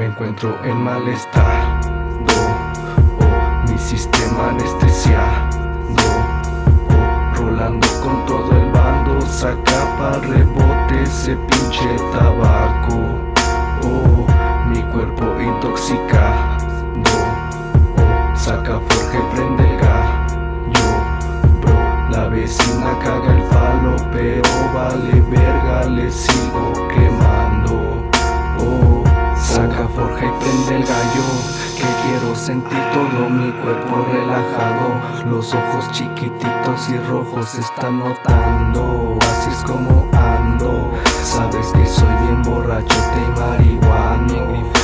encuentro en malestar. Oh, mi sistema anestesiado. Oh, rolando con todo el bando, saca para rebote ese pinche tabaco. Quiero sentir todo mi cuerpo relajado. Los ojos chiquititos y rojos están notando. Así es como ando. Sabes que soy bien borracho y marihuano.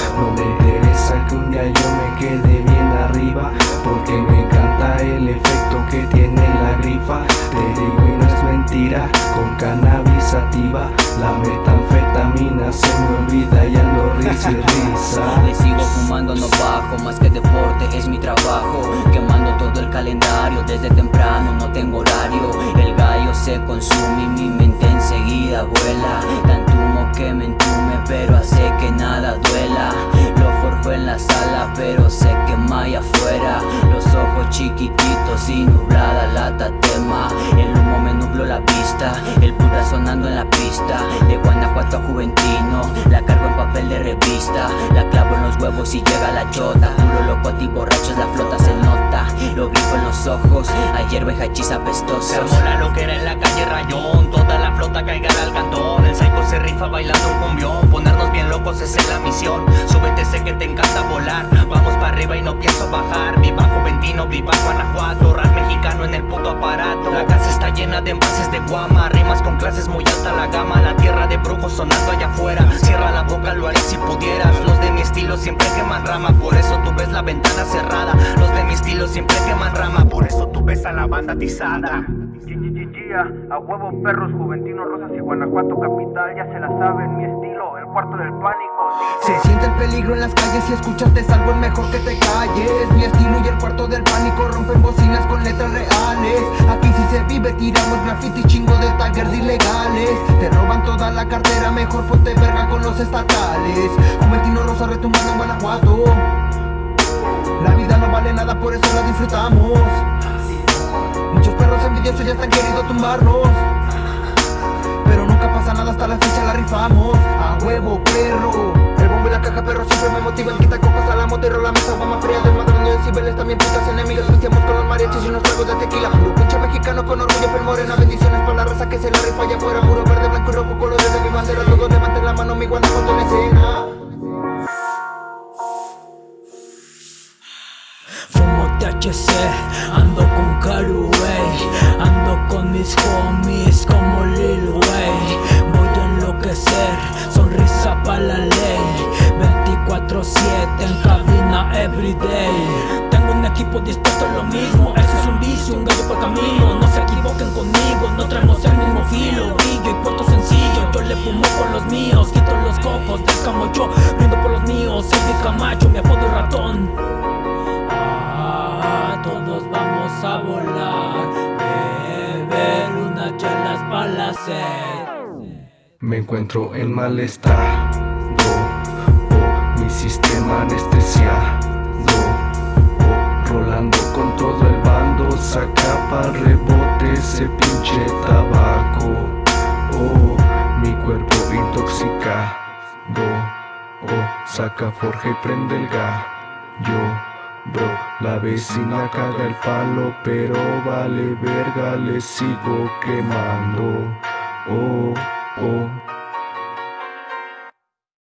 Mentira. Con cannabis sativa, la metanfetamina se me olvida y ando risa y risa. Le sigo fumando, no bajo, más que deporte es mi trabajo. Quemando todo el calendario, desde temprano no tengo horario. El gallo se consume y mi mente enseguida vuela. Tanto humo que me entume, pero hace que nada duela. Lo forjo en la sala, pero se quema allá afuera. Los ojos chiquititos y nublada la tatema. El humo me nubló la vista, el puta sonando en la pista De Guanajuato a Juventino, la cargo en papel de revista La clavo en los huevos y llega la chota Puro loco y borrachos, la flota se nota Lo grifo en los ojos, ayer ve hachís Se apestosos armó la loquera en la calle Rayón Toda la flota caiga al cantón El psycho se rifa bailando un cumbión Ponernos bien locos esa es la misión Súbete, sé que te encanta volar Vamos para arriba y no pienso bajar Viva Juventino, viva Guanajuato Rap mexicano en el puto aparato. La casa está llena de envases de guama Rimas con clases muy alta la gama La tierra de brujos sonando allá afuera. Cierra la boca, lo haría si pudieras. Los de mi estilo siempre queman rama Por eso tú ves la ventana cerrada. Los de mi estilo siempre queman rama Por eso tú ves a la banda atizada. A huevo perros, juventinos, rosas y Guanajuato capital Ya se la saben, mi estilo, el cuarto del pánico. Se siente el peligro en las calles Si escuchaste algo es mejor que te calles Mi estilo. y cuarto del pánico Rompen bocinas con letras reales. Aquí si se vive tiramos graffiti Chingo de taggers ilegales. Te roban toda la cartera Mejor ponte verga con los estatales. Juventino rosa retumbando en Guanajuato. La vida no vale nada por eso la disfrutamos. Muchos perros envidiosos ya están queriendo tumbarnos. Pero nunca pasa nada hasta la fecha la rifamos. A huevo perro caja perro siempre me motivan. Quita copas a la moto y la mesa va más fría Desmadrando decibeles también putas enemigas Pisteamos con los mariachis y unos tragos de tequila. Puro pinche mexicano con orgullo pel morena Bendiciones para la raza que se la rifa. Allá afuera Puro verde, blanco y rojo colores de mi bandera. Todos levanten la mano mi Guanajuato en la escena. Fumo THC, ando con Caru, wey Ando con mis homies como 24-7 en cabina everyday Tengo un equipo dispuesto a lo mismo Eso es un vicio, un gallo por camino No se equivoquen conmigo, no traemos el mismo filo Brillo y puerto sencillo Yo le fumo por los míos, quito los cocos Descamo yo, brindo por los míos Soy de Camacho, mi apodo ratón Ah, todos vamos a volar, beber unas chelas para la sed. Me encuentro en malestar. Oh, mi sistema anestesiado. Oh, rolando con todo el bando, saca para rebote ese pinche tabaco. Oh, mi cuerpo intoxicado. Oh, saca forja y prende el gallo. Bro, la vecina caga el palo, pero vale verga, le sigo quemando. Oh, oh.